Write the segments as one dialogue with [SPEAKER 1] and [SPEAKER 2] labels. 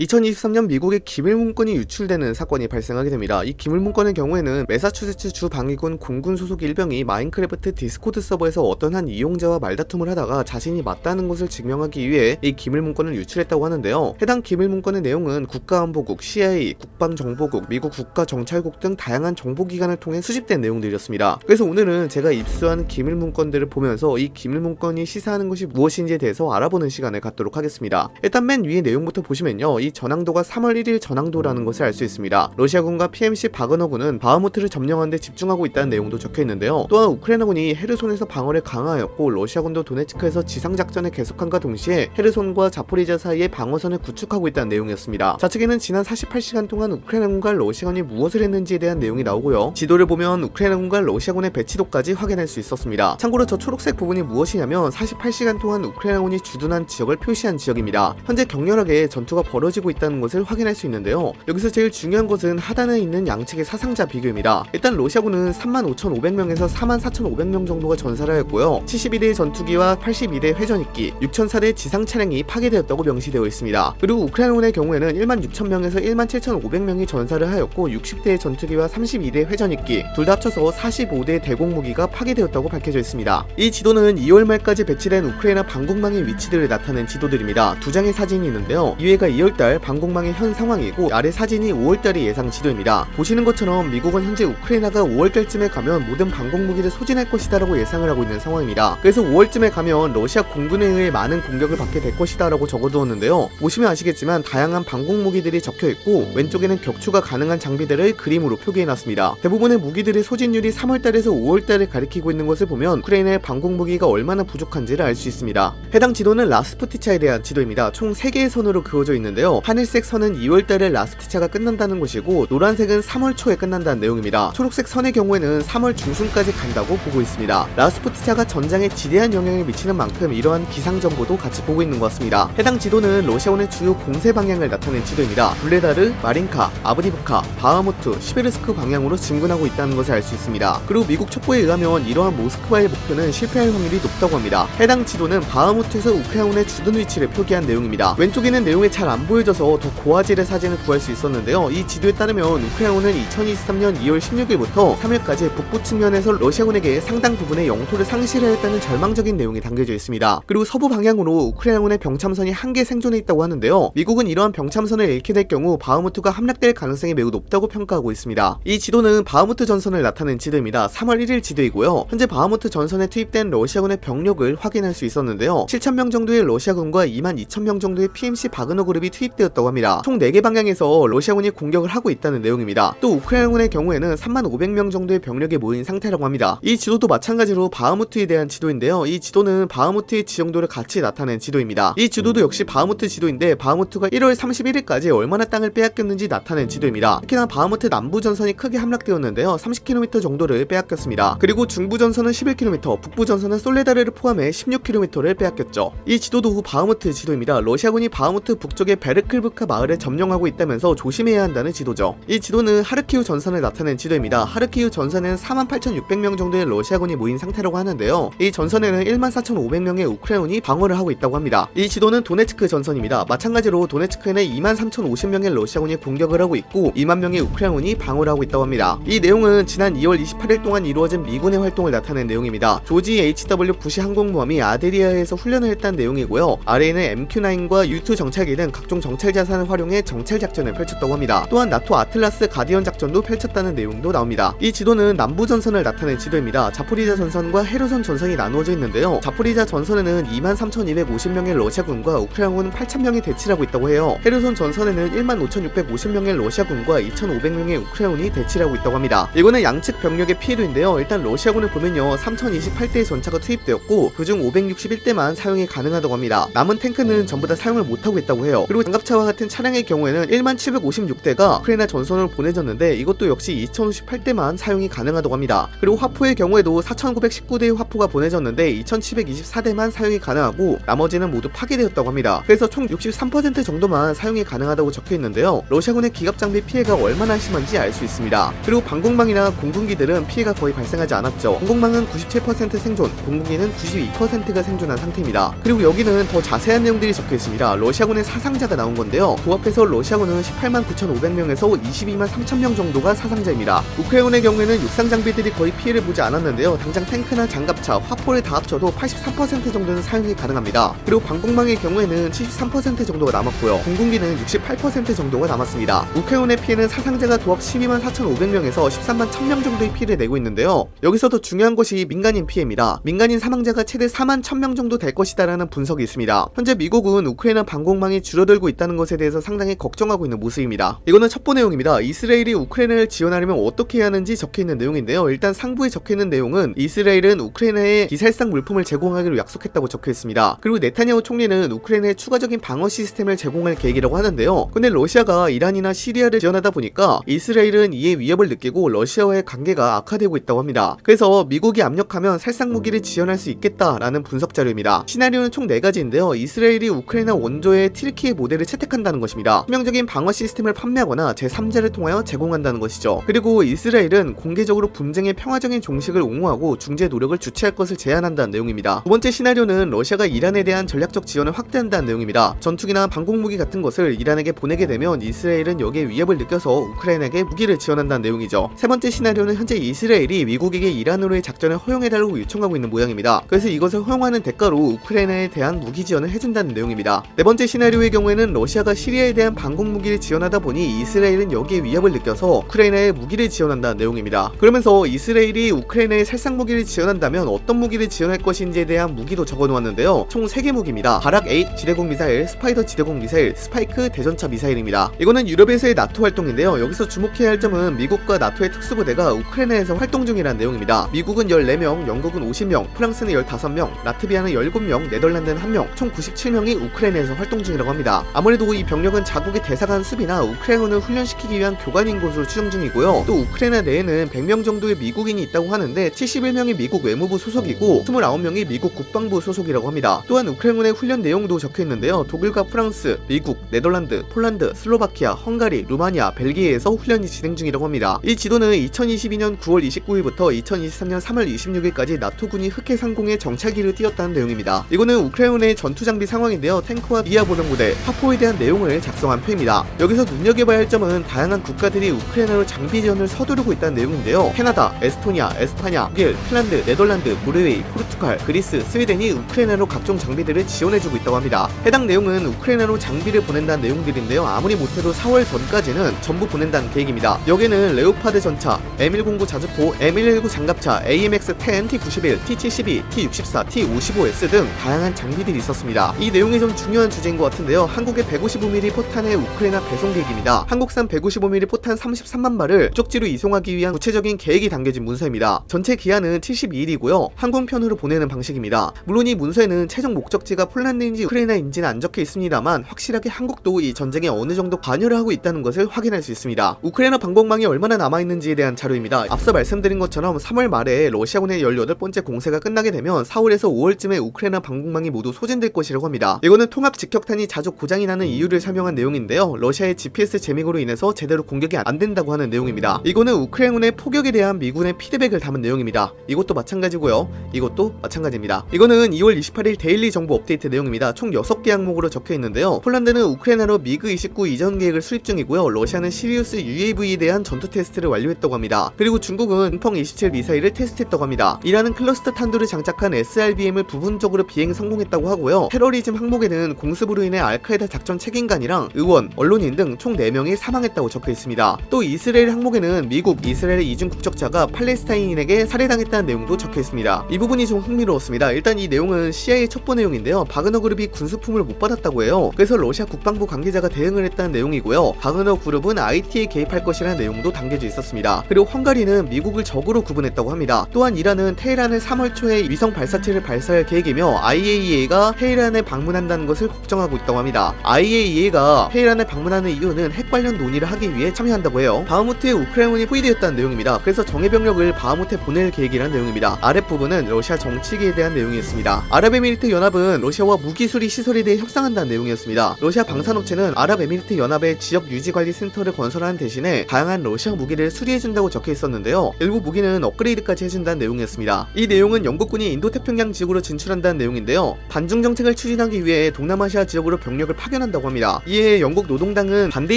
[SPEAKER 1] 2023년 미국의 기밀문건이 유출되는 사건이 발생하게 됩니다. 이 기밀문건의 경우에는 매사추세츠 주 방위군 공군 소속 일병이 마인크래프트 디스코드 서버에서 어떤 한 이용자와 말다툼을 하다가 자신이 맞다는 것을 증명하기 위해 이 기밀문건을 유출했다고 하는데요. 해당 기밀문건의 내용은 국가안보국, CIA, 국방정보국, 미국 국가정찰국 등 다양한 정보기관을 통해 수집된 내용들이었습니다. 그래서 오늘은 제가 입수한 기밀문건들을 보면서 이 기밀문건이 시사하는 것이 무엇인지에 대해서 알아보는 시간을 갖도록 하겠습니다. 일단 맨 위에 내용부터 보시면요. 이 전황도가 3월 1일 전황도라는 것을 알 수 있습니다. 러시아군과 PMC 바그너군은 바흐무트를 점령하는 데 집중하고 있다는 내용도 적혀 있는데요. 또한 우크라이나군이 헤르손에서 방어를 강화하였고 러시아군도 도네츠크에서 지상작전을 계속한과 동시에 헤르손과 자포리자 사이에 방어선을 구축하고 있다는 내용이었습니다. 좌측에는 지난 48시간 동안 우크라이나군과 러시아군이 무엇을 했는지에 대한 내용이 나오고요. 지도를 보면 우크라이나군과 러시아군의 배치도까지 확인할 수 있었습니다. 참고로 저 초록색 부분이 무엇이냐면 48시간 동안 우크라이나군이 주둔한 지역을 표시한 지역입니다. 현재 격렬하게 전투가 벌어지고 있다는 것을 확인할 수 있는데요. 여기서 제일 중요한 것은 하단에 있는 양측의 사상자 비교입니다. 일단 러시아군은 35,500명에서 44,500명 정도가 전사를 하였고요. 72대의 전투기와 82대 회전익기, 6,004대 지상 차량이 파괴되었다고 명시되어 있습니다. 그리고 우크라이나군의 경우에는 16,000명에서 17,500명이 전사를 하였고 60대의 전투기와 32대 회전익기, 둘 다 합쳐서 45대 대공무기가 파괴되었다고 밝혀져 있습니다. 이 지도는 2월 말까지 배치된 우크라이나 방공망의 위치들을 나타낸 지도들입니다. 두 장의 사진이 있는데요. 이외가 2월 달 방공망의 현 상황이고 아래 사진이 5월달의 예상 지도입니다. 보시는 것처럼 미국은 현재 우크라이나가 5월달쯤에 가면 모든 방공 무기를 소진할 것이다 라고 예상을 하고 있는 상황입니다. 그래서 5월쯤에 가면 러시아 공군에 의해 많은 공격을 받게 될 것이다 라고 적어두었는데요. 보시면 아시겠지만 다양한 방공 무기들이 적혀있고 왼쪽에는 격추가 가능한 장비들을 그림으로 표기해놨습니다. 대부분의 무기들의 소진율이 3월달에서 5월달을 가리키고 있는 것을 보면 우크라이나의 방공 무기가 얼마나 부족한지를 알 수 있습니다. 해당 지도는 라스푸티차에 대한 지도입니다. 총 3개의 선으로 그어져 있는데요. 하늘색 선은 2월달에 라스푸티차가 끝난다는 것이고 노란색은 3월 초에 끝난다는 내용입니다. 초록색 선의 경우에는 3월 중순까지 간다고 보고 있습니다. 라스푸티차가 전장에 지대한 영향을 미치는 만큼 이러한 기상 정보도 같이 보고 있는 것 같습니다. 해당 지도는 러시아군의 주요 공세 방향을 나타낸 지도입니다. 부흘레다르, 마린카, 아브디브카, 바하무트, 시베르스크 방향으로 진군하고 있다는 것을 알 수 있습니다. 그리고 미국 첩보에 의하면 이러한 모스크바의 목표는 실패할 확률이 높다고 합니다. 해당 지도는 바하무트에서 우크라이나의 주둔 위치를 표기한 내용입니다. 왼쪽에는 내용이 잘안 보여 져서 더 고화질의 사진을 구할 수 있었는데요. 이 지도에 따르면 우크라이나는 2023년 2월 16일부터 3일까지 북부 측면에서 러시아군에게 상당 부분의 영토를 상실하였다는 절망적인 내용이 담겨져 있습니다. 그리고 서부 방향으로 우크라이나군의 병참선이 한 개 생존해 있다고 하는데요. 미국은 이러한 병참선을 잃게 될 경우 바흐무트가 함락될 가능성이 매우 높다고 평가하고 있습니다. 이 지도는 바흐무트 전선을 나타낸 지도입니다. 3월 1일 지도이고요. 현재 바흐무트 전선에 투입된 러시아군의 병력을 확인할 수 있었는데요. 7,000명 정도의 러시아군과 2만 2,000명 정도의 PMC 바그너 그룹이 투입 되었다고 합니다. 총 4개 방향에서 러시아군이 공격을 하고 있다는 내용입니다. 또 우크라이나군의 경우에는 3만 500명 정도의 병력이 모인 상태라고 합니다. 이 지도도 마찬가지로 바흐무트에 대한 지도인데요. 이 지도는 바흐무트의 지형도를 같이 나타낸 지도입니다. 이 지도도 역시 바흐무트 지도인데 바흐무트가 1월 31일까지 얼마나 땅을 빼앗겼는지 나타낸 지도입니다. 특히나 바흐무트 남부 전선이 크게 함락되었는데요. 30km 정도를 빼앗겼습니다. 그리고 중부 전선은 11km, 북부 전선은 솔레다르를 포함해 16km를 빼앗겼죠. 이 지도도 바흐무트 지도입니다. 러시아군이 바흐무트 북쪽의 베르키우카 마을을 점령하고 있다면서 조심해야 한다는 지도죠. 이 지도는 하르키우 전선을 나타낸 지도입니다. 하르키우 전선에는 48,600명 정도의 러시아군이 모인 상태라고 하는데요. 이 전선에는 14,500명의 우크라이나군이 방어를 하고 있다고 합니다. 이 지도는 도네츠크 전선입니다. 마찬가지로 도네츠크에는 23,050명의 러시아군이 공격을 하고 있고 2만 명의 우크라이나군이 방어를 하고 있다고 합니다. 이 내용은 지난 2월 28일 동안 이루어진 미군의 활동을 나타낸 내용입니다. 조지 HW 부시 항공모함이 아드리아해에서 훈련을 했다는 내용이고요. 아래에는 MQ9과 U2 정찰기 등 각종 정찰 자산을 활용해 정찰 작전을 펼쳤다고 합니다. 또한 나토 아틀라스 가디언 작전도 펼쳤다는 내용도 나옵니다. 이 지도는 남부 전선을 나타낸 지도입니다. 자포리자 전선과 헤르손 전선이 나누어져 있는데요. 자포리자 전선에는 23,250명의 러시아군과 우크라이나군 8,000명이 대치를 하고 있다고 해요. 헤르손 전선에는 15,650명의 러시아군과 2,500명의 우크라이나군이 대치를 하고 있다고 합니다. 이거는 양측 병력의 피해도인데요. 일단 러시아군을 보면요. 3,028대의 전차가 투입되었고 그중 561대만 사용이 가능하다고 합니다. 남은 탱크는 전부 다 사용을 못하고 있다고 해요. 그리고 장갑 차와 같은 차량의 경우에는 1만 756대가 우크라이나 전선으로 보내졌는데 이것도 역시 2058대만 사용이 가능하다고 합니다. 그리고 화포의 경우에도 4919대의 화포가 보내졌는데 2724대만 사용이 가능하고 나머지는 모두 파괴되었다고 합니다. 그래서 총 63% 정도만 사용이 가능하다고 적혀 있는데요. 러시아군의 기갑 장비 피해가 얼마나 심한지 알 수 있습니다. 그리고 방공망이나 공군기들은 피해가 거의 발생하지 않았죠. 방공망은 97% 생존, 공군기는 92%가 생존한 상태입니다. 그리고 여기는 더 자세한 내용들이 적혀 있습니다. 러시아군의 사상자가 나온 나온 건데요. 그 앞에서 러시아군은 18만 9,500명에서 22만 3천명 정도가 사상자입니다. 우크라이나의 경우에는 육상 장비들이 거의 피해를 보지 않았는데요. 당장 탱크나 장갑차, 화포를 다 합쳐도 83% 정도는 사용이 가능합니다. 그리고 방공망의 경우에는 73% 정도가 남았고요. 공군기는 68% 정도가 남았습니다. 우크라이나의 피해는 사상자가 도합 12만 4,500명에서 13만 1,000명 정도의 피해를 내고 있는데요. 여기서 더 중요한 것이 민간인 피해입니다. 민간인 사망자가 최대 4만 1,000명 정도 될 것이다라는 분석이 있습니다. 현재 미국은 우크라이나 방공망이 줄어들고 있다는 것에 대해서 상당히 걱정하고 있는 모습입니다. 이거는 첩보 내용입니다. 이스라엘이 우크라이나를 지원하려면 어떻게 해야 하는지 적혀있는 내용인데요. 일단 상부에 적혀있는 내용은 이스라엘은 우크라이나에 기살상 물품을 제공하기로 약속했다고 적혀있습니다. 그리고 네타냐후 총리는 우크라이나에 추가적인 방어 시스템을 제공할 계획이라고 하는데요. 근데 러시아가 이란이나 시리아를 지원하다 보니까 이스라엘은 이에 위협을 느끼고 러시아와의 관계가 악화되고 있다고 합니다. 그래서 미국이 압력하면 살상 무기를 지원할 수 있겠다라는 분석 자료입니다. 시나리오는 총 4가지인데요. 이스라엘이 우크라이나 원조의 티르키의 모델을 채택한다는 것입니다. 치명적인 방어 시스템을 판매하거나 제3자를 통하여 제공한다는 것이죠. 그리고 이스라엘은 공개적으로 분쟁의 평화적인 종식을 옹호하고 중재 노력을 주최할 것을 제안한다는 내용입니다. 두 번째 시나리오는 러시아가 이란에 대한 전략적 지원을 확대한다는 내용입니다. 전투기나 방공무기 같은 것을 이란에게 보내게 되면 이스라엘은 여기에 위협을 느껴서 우크라이나에게 무기를 지원한다는 내용이죠. 세 번째 시나리오는 현재 이스라엘이 미국에게 이란으로의 작전을 허용해달라고 요청하고 있는 모양입니다. 그래서 이것을 허용하는 대가로 우크라이나에 대한 무기 지원을 해준다는 내용입니다. 네 번째 시나리오의 경우에는 러시아가 시리아에 대한 방공 무기를 지원하다 보니 이스라엘은 여기에 위협을 느껴서 우크라이나에 무기를 지원한다는 내용입니다. 그러면서 이스라엘이 우크라이나에 살상 무기를 지원한다면 어떤 무기를 지원할 것인지에 대한 무기도 적어놓았는데요. 총 3개 무기입니다. 바락 8 지대공 미사일, 스파이더 지대공 미사일, 스파이크 대전차 미사일입니다. 이거는 유럽에서의 나토 활동인데요. 여기서 주목해야 할 점은 미국과 나토의 특수부대가 우크라이나에서 활동 중이라는 내용입니다. 미국은 14명, 영국은 50명, 프랑스는 15명, 라트비아는 17명, 네덜란드는 1명, 총 97명이 우크라이나에서 활동 중이라고 합니다. 아무래도 이 병력은 자국의 대사관 수비나 우크라이나를 훈련시키기 위한 교관인 것으로 추정 중이고요. 또 우크라이나 내에는 100명 정도의 미국인이 있다고 하는데 71명이 미국 외무부 소속이고 29명이 미국 국방부 소속이라고 합니다. 또한 우크라이나의 훈련 내용도 적혀 있는데요. 독일과 프랑스, 미국, 네덜란드, 폴란드, 슬로바키아, 헝가리, 루마니아, 벨기에에서 훈련이 진행 중이라고 합니다. 이 지도는 2022년 9월 29일부터 2023년 3월 26일까지 나토군이 흑해 상공에 정찰기를 띄웠다는 내용입니다. 이거는 우크라이나의 전투 장비 상황인데요. 탱크와 미아 보병부대, 화포 에 대한 내용을 작성한 표입니다. 여기서 눈여겨봐야 할 점은 다양한 국가들이 우크라이나로 장비 지원을 서두르고 있다는 내용인데요. 캐나다, 에스토니아, 에스파냐, 독일, 핀란드, 네덜란드, 노르웨이, 포르투갈, 그리스, 스웨덴이 우크라이나로 각종 장비들을 지원해주고 있다고 합니다. 해당 내용은 우크라이나로 장비를 보낸다는 내용들인데요. 아무리 못해도 4월 전까지는 전부 보낸다는 계획입니다. 여기는 레오파드 전차, M109 자주포, M119 장갑차, AMX-10, T91, T72, T64, T55S 등 다양한 장비들이 있었습니다. 이 내용이 좀 중요한 주제인 것 같은데요. 한국의 155mm 포탄의 우크라이나 배송 계획입니다. 한국산 155mm 포탄 33만 발을 쪽지로 이송하기 위한 구체적인 계획이 담겨진 문서입니다. 전체 기한은 72일이고요. 항공편으로 보내는 방식입니다. 물론 이 문서에는 최종 목적지가 폴란드인지 우크라이나인지는 안 적혀 있습니다만 확실하게 한국도 이 전쟁에 어느 정도 관여를 하고 있다는 것을 확인할 수 있습니다. 우크라이나 방공망이 얼마나 남아있는지에 대한 자료입니다. 앞서 말씀드린 것처럼 3월 말에 러시아군의 18번째 공세가 끝나게 되면 4월에서 5월쯤에 우크라이나 방공망이 모두 소진될 것이라고 합니다. 이거는 통합 직격탄이 자주 고장이 나는 이유를 설명한 내용인데요. 러시아의 GPS 재밍으로 인해서 제대로 공격이 안 된다고 하는 내용입니다. 이거는 우크라이나의 포격에 대한 미군의 피드백을 담은 내용입니다. 이것도 마찬가지고요. 이것도 마찬가지입니다. 이거는 2월 28일 daily 정보 업데이트 내용입니다. 총 6개 항목으로 적혀 있는데요. 폴란드는 우크라이나로 미그 29 이전 계획을 수립 중이고요. 러시아는 시리우스 UAV에 대한 전투 테스트를 완료했다고 합니다. 그리고 중국은 둥펑27 미사일을 테스트했다고 합니다. 이란은 클러스터 탄두를 장착한 SRBM을 부분적으로 비행 성공했다고 하고요. 테러리즘 항목에는 공습으로 인해 알카에다 작전 책임관이랑 의원, 언론인 등 총 4명이 사망했다고 적혀 있습니다. 또 이스라엘 항목에는 미국, 이스라엘 이중 국적자가 팔레스타인인에게 살해당했다는 내용도 적혀 있습니다. 이 부분이 좀 흥미로웠습니다. 일단 이 내용은 CIA 첩보 내용인데요. 바그너 그룹이 군수품을 못 받았다고 해요. 그래서 러시아 국방부 관계자가 대응을 했다는 내용이고요. 바그너 그룹은 아이티에 개입할 것이라는 내용도 담겨져 있었습니다. 그리고 헝가리는 미국을 적으로 구분했다고 합니다. 또한 이란은 테헤란을 3월 초에 위성 발사체를 발사할 계획이며 IAEA가 테헤란에 방문한다는 것을 걱정하고 있다고 합니다. IAEA가 테헤란에 방문하는 이유는 핵 관련 논의를 하기 위해 참여한다고 해요. 바흐무트에 우크라이나군이 포위되었다는 내용입니다. 그래서 정예 병력을 바흐무트에 보낼 계획이라는 내용입니다. 아랫부분은 러시아 정찰기에 대한 내용이었습니다. 아랍에미리트 연합은 러시아와 무기 수리 시설에 대해 협상한다는 내용이었습니다. 러시아 방산업체는 아랍에미리트 연합의 지역 유지 관리 센터를 건설하는 대신에 다양한 러시아 무기를 수리해준다고 적혀 있었는데요. 일부 무기는 업그레이드까지 해준다는 내용이었습니다. 이 내용은 영국군이 인도태평양 지역으로 진출한다는 내용인데요. 반중 정책을 추진하기 위해 동남아시아 지역으로 병력을 파견 파견한다고 합니다. 이에 영국 노동당은 반대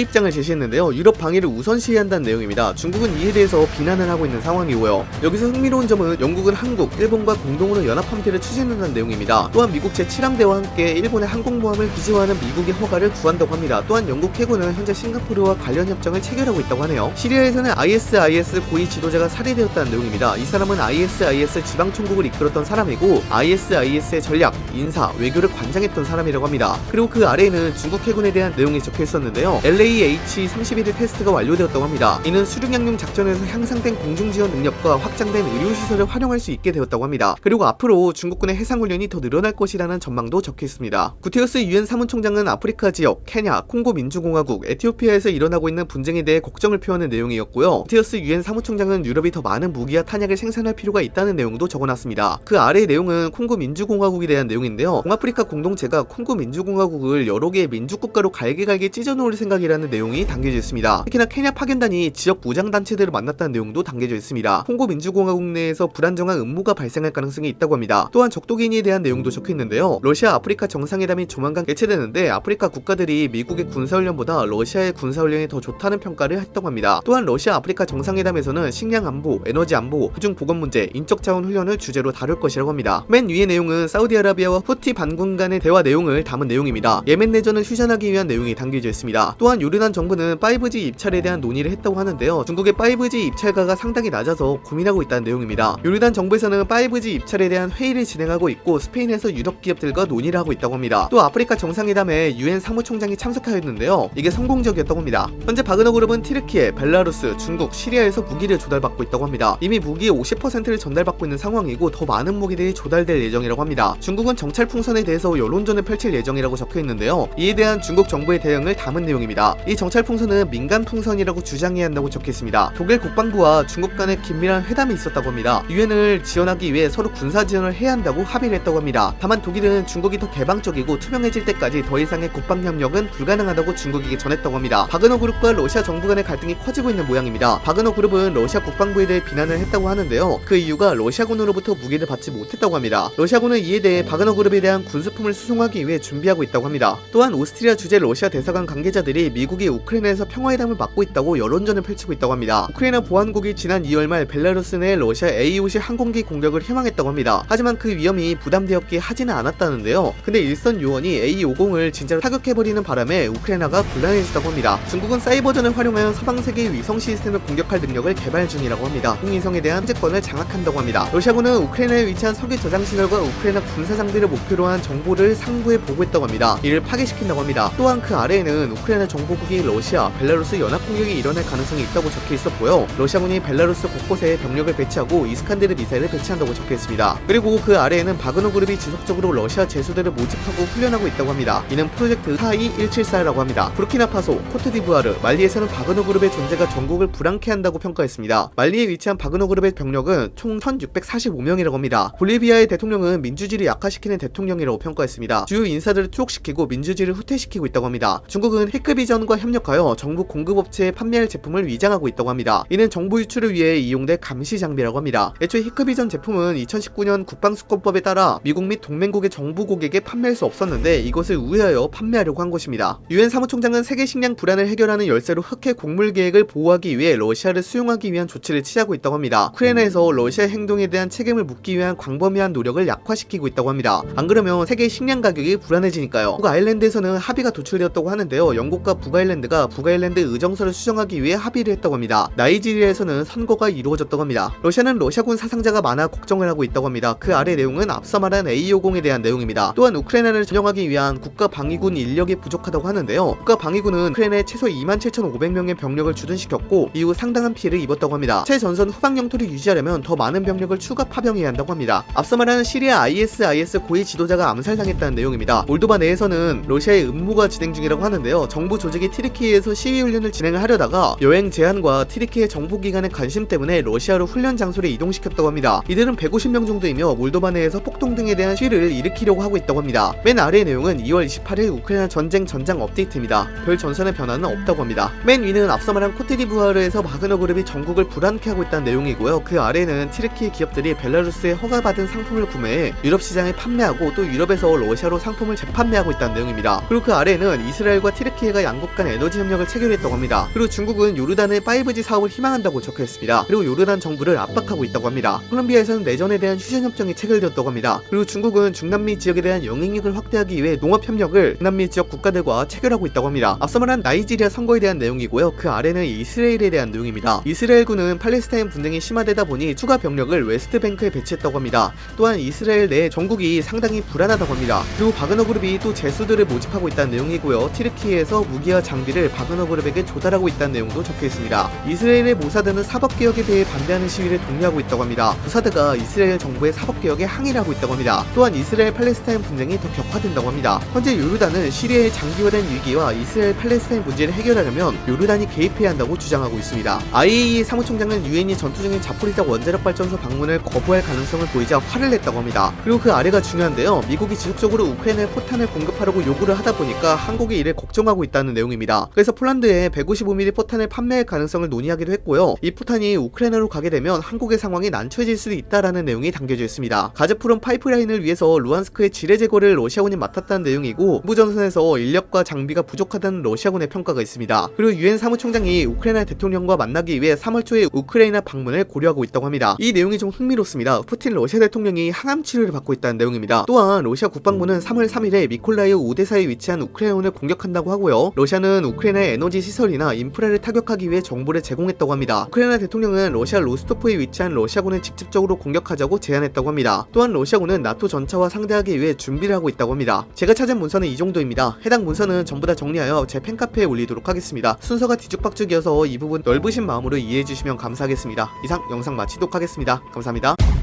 [SPEAKER 1] 입장을 제시했는데요. 유럽 방위를 우선시해야 한다는 내용입니다. 중국은 이에 대해서 비난을 하고 있는 상황이고요. 여기서 흥미로운 점은 영국은 한국, 일본과 공동으로 연합함대를 추진한다는 내용입니다. 또한 미국 제7함대와 함께 일본의 항공모함을 기지화하는 미국의 허가를 구한다고 합니다. 또한 영국 해군은 현재 싱가포르와 관련 협정을 체결하고 있다고 하네요. 시리아에서는 ISIS 고위 지도자가 살해되었다는 내용입니다. 이 사람은 ISIS 지방총국을 이끌었던 사람이고 ISIS의 전략, 인사, 외교를 관장했던 사람이라고 합니다. 그리고 그 아래에는 중국 해군에 대한 내용이 적혀 있었는데요. LAH-31의 테스트가 완료되었다고 합니다. 이는 수륙 양용 작전에서 향상된 공중지원 능력과 확장된 의료시설을 활용할 수 있게 되었다고 합니다. 그리고 앞으로 중국군의 해상훈련이 더 늘어날 것이라는 전망도 적혀 있습니다. 구테우스 유엔 사무총장은 아프리카 지역, 케냐, 콩고 민주공화국, 에티오피아에서 일어나고 있는 분쟁에 대해 걱정을 표하는 내용이었고요. 구테흐스 유엔 사무총장은 유럽이 더 많은 무기와 탄약을 생산할 필요가 있다는 내용도 적어놨습니다. 그 아래의 내용은 콩고 민주공화국에 대한 내용인데요. 동아프리카 공동체가 콩고 민주공화국을 여러 개의 민주국가로 갈기갈기 찢어놓을 생각이라는 내용이 담겨져 있습니다. 특히나 케냐 파견단이 지역 무장단체들을 만났다는 내용도 담겨져 있습니다. 콩고 민주공화국 내에서 불안정한 음모가 발생할 가능성이 있다고 합니다. 또한 적도기니에 대한 내용도 적혀 있는데요. 러시아 아프리카 정상회담이 조만간 개최되는데 아프리카 국가들이 미국의 군사훈련보다 러시아의 군사훈련이 더 좋다는 평가를 했다고 합니다. 또한 러시아 아프리카 정상회담에서는 식량 안보, 에너지 안보, 그중 보건 문제, 인적 자원 훈련을 주제로 다룰 것이라고 합니다. 맨 위의 내용은 사우디아라비아와 후티 반군 간의 대화 내용을 담은 내용입니다. 예멘 내 전을 휴전하기 위한 내용이 담겨져 있습니다. 또한 요르단 정부는 5G 입찰에 대한 논의를 했다고 하는데요. 중국의 5G 입찰가가 상당히 낮아서 고민하고 있다는 내용입니다. 요르단 정부에서는 5G 입찰에 대한 회의를 진행하고 있고 스페인에서 유럽 기업들과 논의를 하고 있다고 합니다. 또 아프리카 정상회담에 유엔 사무총장이 참석하였는데요. 이게 성공적이었다고 합니다. 현재 바그너 그룹은 티르키예, 벨라루스, 중국, 시리아에서 무기를 조달받고 있다고 합니다. 이미 무기의 50%를 전달받고 있는 상황이고 더 많은 무기들이 조달될 예정이라고 합니다. 중국은 정찰 풍선에 대해서 여론전을 펼칠 예정이라고 적혀 있는데요. 이에 대한 중국 정부의 대응을 담은 내용입니다. 이 정찰 풍선은 민간 풍선이라고 주장해야 한다고 적혀 있습니다. 독일 국방부와 중국 간의 긴밀한 회담이 있었다고 합니다. 유엔을 지원하기 위해 서로 군사 지원을 해야 한다고 합의를 했다고 합니다. 다만 독일은 중국이 더 개방적이고 투명해질 때까지 더 이상의 국방 협력은 불가능하다고 중국에게 전했다고 합니다. 바그너 그룹과 러시아 정부 간의 갈등이 커지고 있는 모양입니다. 바그너 그룹은 러시아 국방부에 대해 비난을 했다고 하는데요. 그 이유가 러시아군으로부터 무기를 받지 못했다고 합니다. 러시아군은 이에 대해 바그너 그룹에 대한 군수품을 수송하기 위해 준비하고 있다고 합니다. 또한 오스트리아 주재 러시아 대사관 관계자들이 미국이 우크라이나에서 평화회담을 막고 있다고 여론전을 펼치고 있다고 합니다. 우크라이나 보안국이 지난 2월 말 벨라루스 내 러시아 A-50 항공기 공격을 희망했다고 합니다. 하지만 그 위험이 부담되었기에 하지는 않았다는데요. 근데 일선 요원이 A-50을 진짜로 타격해버리는 바람에 우크라이나가 곤란해졌다고 합니다. 중국은 사이버전을 활용하여 서방 세계의 위성 시스템을 공격할 능력을 개발 중이라고 합니다. 홍위성에 대한 통제권을 장악한다고 합니다. 러시아군은 우크라이나에 위치한 석유 저장 시설과 우크라이나 군사 장비를 목표로 한 정보를 상부에 보고했다고 합니다. 이를 파괴시킨다고 합니다. 또한 그 아래에는 우크라이나 정보국이 러시아, 벨라루스 연합 공격이 일어날 가능성이 있다고 적혀 있었고요. 러시아군이 벨라루스 곳곳에 병력을 배치하고 이스칸데르 미사일을 배치한다고 적혀 있습니다. 그리고 그 아래에는 바그너 그룹이 지속적으로 러시아 죄수들을 모집하고 훈련하고 있다고 합니다. 이는 프로젝트 42174라고 합니다. 부르키나파소, 코트디부아르, 말리에서는 바그너 그룹의 존재가 정국을 불안케 한다고 평가했습니다. 말리에 위치한 바그너 그룹의 병력은 총 1645명이라고 합니다. 볼리비아의 대통령은 민주주의를 약화시키는 대통령이라고 평가했습니다. 주요 인사들을 투옥시키고 민주주의 를 후퇴시키고 있다고 합니다. 중국은 해크비전과 협력하여 정부 공급업체에 판매할 제품을 위장하고 있다고 합니다. 이는 정보 유출을 위해 이용될 감시 장비라고 합니다. 애초에 히크비전 제품은 2019년 국방수권법에 따라 미국 및 동맹국의 정부 고객에 판매할 수 없었는데 이것을 우회하여 판매하려고 한 것입니다. 유엔 사무총장은 세계 식량 불안을 해결하는 열쇠로 흑해 곡물 계획을 보호하기 위해 러시아를 수용하기 위한 조치를 취하고 있다고 합니다. 우크라이나에서 러시아 행동에 대한 책임을 묻기 위한 광범위한 노력을 약화시키고 있다고 합니다. 안 그러면 세계 식량 가격이 불안해지니까요. 북아일랜드 에서는 합의가 도출되었다고 하는데요. 영국과 북아일랜드가 북아일랜드 의정서를 수정하기 위해 합의를 했다고 합니다. 나이지리아에서는 선거가 이루어졌다고 합니다. 러시아는 러시아군 사상자가 많아 걱정을 하고 있다고 합니다. 그 아래 내용은 앞서 말한 A50에 대한 내용입니다. 또한 우크라이나를 전용하기 위한 국가 방위군 인력이 부족하다고 하는데요. 국가 방위군은 우크라이나에 최소 27,500명의 병력을 주둔시켰고 이후 상당한 피해를 입었다고 합니다. 최전선 후방 영토를 유지하려면 더 많은 병력을 추가 파병해야 한다고 합니다. 앞서 말한 시리아 ISIS 고위 지도자가 암살당했다는 내용입니다. 몰도바 내에서는 러시아의 음모가 진행 중이라고 하는데요. 정부 조직이 티르키예에서 시위 훈련을 진행을 하려다가 여행 제한과 티르키예 정보기관의 관심 때문에 러시아로 훈련 장소를 이동시켰다고 합니다. 이들은 150명 정도이며 몰도바 내에서 폭동 등에 대한 시위를 일으키려고 하고 있다고 합니다. 맨 아래의 내용은 2월 28일 우크라이나 전쟁 전장 업데이트입니다. 별 전선의 변화는 없다고 합니다. 맨 위는 앞서 말한 코트디부아르에서 바그너 그룹이 정국을 불안케 하고 있다는 내용이고요. 그 아래는 튀르키예 기업들이 벨라루스에 허가받은 상품을 구매해 유럽 시장에 판매하고 또 유럽에서 러시아로 상품을 재판매하고 있다는 내용입니다. 있습니다. 그리고 그 아래에는 이스라엘과 튀르키예가 양국 간 에너지 협력을 체결했다고 합니다. 그리고 중국은 요르단의 5G 사업을 희망한다고 적혀 있습니다. 그리고 요르단 정부를 압박하고 있다고 합니다. 콜롬비아에서는 내전에 대한 휴전 협정이 체결되었다고 합니다. 그리고 중국은 중남미 지역에 대한 영향력을 확대하기 위해 농업 협력을 중남미 지역 국가들과 체결하고 있다고 합니다. 앞서 말한 나이지리아 선거에 대한 내용이고요. 그 아래는 이스라엘에 대한 내용입니다. 이스라엘군은 팔레스타인 분쟁이 심화되다 보니 추가 병력을 웨스트뱅크에 배치했다고 합니다. 또한 이스라엘 내 정국이 상당히 불안하다고 합니다. 그리고 바그너 그룹이 또 죄수들을 모집하고 있다는 내용이고요. 튀르키예에서 무기와 장비를 바그너 그룹에게 조달하고 있다는 내용도 적혀 있습니다. 이스라엘의 모사드는 사법개혁에 대해 반대하는 시위를 독려하고 있다고 합니다. 모사드가 이스라엘 정부의 사법개혁에 항의를 하고 있다고 합니다. 또한 이스라엘 팔레스타인 분쟁이 더 격화된다고 합니다. 현재 요르단은 시리아의 장기화된 위기와 이스라엘 팔레스타인 문제를 해결하려면 요르단이 개입해야 한다고 주장하고 있습니다. IAEA 사무총장은 유엔이 전투 중인 자포리자 원자력 발전소 방문을 거부할 가능성을 보이자 화를 냈다고 합니다. 그리고 그 아래가 중요한데요. 미국이 지속적으로 우크라이나에 포탄을 공급하려고 요구를 하다 보니까 한국이 이를 걱정하고 있다는 내용입니다. 그래서 폴란드에 155mm 포탄을 판매할 가능성을 논의하기도 했고요. 이 포탄이 우크라이나로 가게 되면 한국의 상황이 난처해질 수도 있다라는 내용이 담겨져 있습니다. 가즈프롬 파이프라인을 위해서 루한스크의 지뢰 제거를 러시아군이 맡았다는 내용이고 부전선에서 인력과 장비가 부족하다는 러시아군의 평가가 있습니다. 그리고 유엔 사무총장이 우크라이나 대통령과 만나기 위해 3월 초에 우크라이나 방문을 고려하고 있다고 합니다. 이 내용이 좀 흥미롭습니다. 푸틴 러시아 대통령이 항암 치료를 받고 있다는 내용입니다. 또한 러시아 국방부는 3월 3일에 미콜라이우 오데사에 위치한 우크라이나를 공격한다고 하고요. 러시아는 우크라이나의 에너지 시설이나 인프라를 타격하기 위해 정보를 제공했다고 합니다. 우크라이나 대통령은 러시아 로스토프에 위치한 러시아군을 직접적으로 공격하자고 제안했다고 합니다. 또한 러시아군은 나토 전차와 상대하기 위해 준비를 하고 있다고 합니다. 제가 찾은 문서는 이 정도입니다. 해당 문서는 전부 다 정리하여 제 팬카페에 올리도록 하겠습니다. 순서가 뒤죽박죽이어서 이 부분 넓으신 마음으로 이해해 주시면 감사하겠습니다. 이상 영상 마치도록 하겠습니다. 감사합니다.